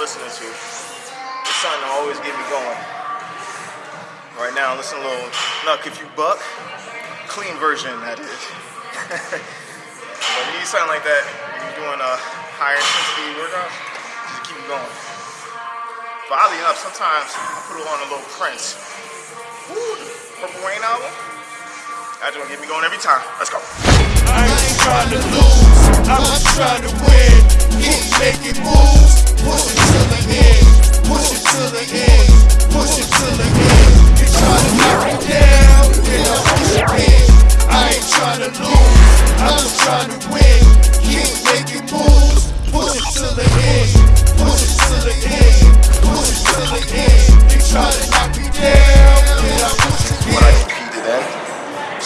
listening to. It's something that always get me going. Right now, listen to a little Knuck If You Buck. Clean version, that is. but you need something like that when you're doing a higher intensity workout, just to keep going. But oddly enough, sometimes I put on a little Prince. Woo, Purple Rain album. That's gonna get me going every time. Let's go. I ain't trying to lose, I'm just trying to win. Keep making moves, push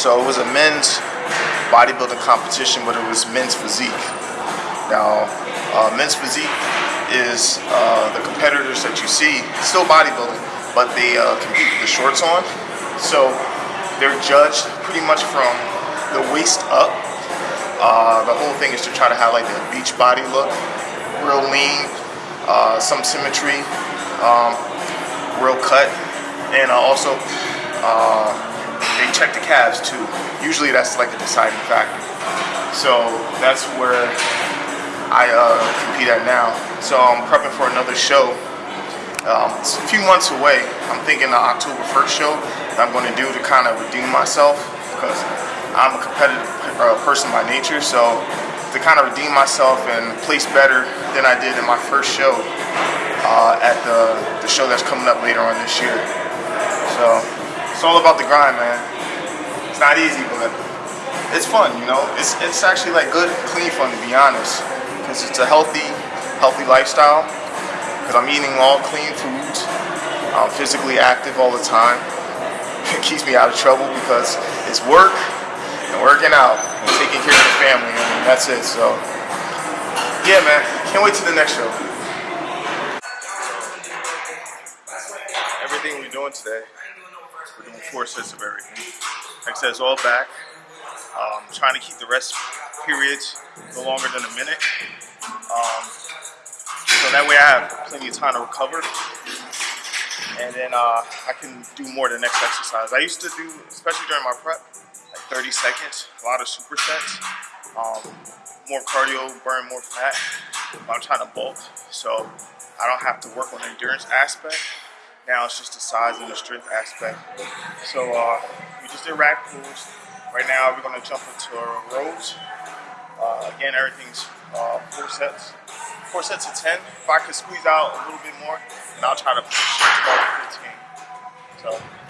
So it was a men's bodybuilding competition, but it was men's physique. Now, uh, men's physique is uh, the competitors that you see still bodybuilding, but they uh, compete with the shorts on. So they're judged pretty much from the waist up. Uh, the whole thing is to try to have like a beach body look, real lean, uh, some symmetry, um, real cut, and uh, also they check the calves too. Usually that's like a deciding factor. So that's where I uh, compete at now. So I'm prepping for another show. Um, it's a few months away. I'm thinking the October 1st show that I'm going to do to kind of redeem myself because I'm a competitive uh, person by nature. So to kind of redeem myself and place better than I did in my first show uh, at the, the show that's coming up later on this year. So it's all about the grind, man. It's not easy, but it's fun, you know. It's it's actually like good, clean fun to be honest, because it's a healthy, healthy lifestyle. Because I'm eating all clean foods. I'm physically active all the time. It keeps me out of trouble because it's work and working out and taking care of the family. I mean, that's it. So yeah, man. Can't wait to the next show. Everything we're doing today, we're doing four sets of everything. Like I said, it's all back. Um, trying to keep the rest periods no longer than a minute. Um, so that way I have plenty of time to recover. And then uh, I can do more the next exercise. I used to do, especially during my prep, like 30 seconds, a lot of supersets. Um, more cardio, burn more fat. I'm trying to bulk, so I don't have to work on the endurance aspect. Now it's just the size and the strength aspect. So uh, we just did rack pulls. Right now we're gonna jump into rows. Uh, again, everything's uh, four sets. Four sets of 10. If I could squeeze out a little bit more, then I'll try to push it to about 15. So.